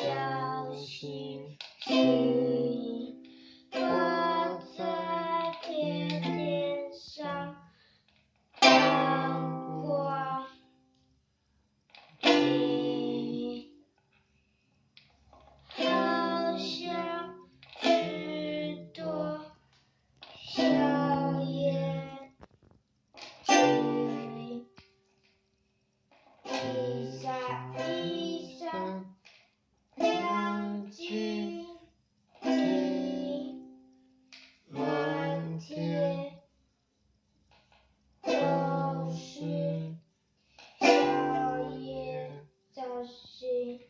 小心。Bye.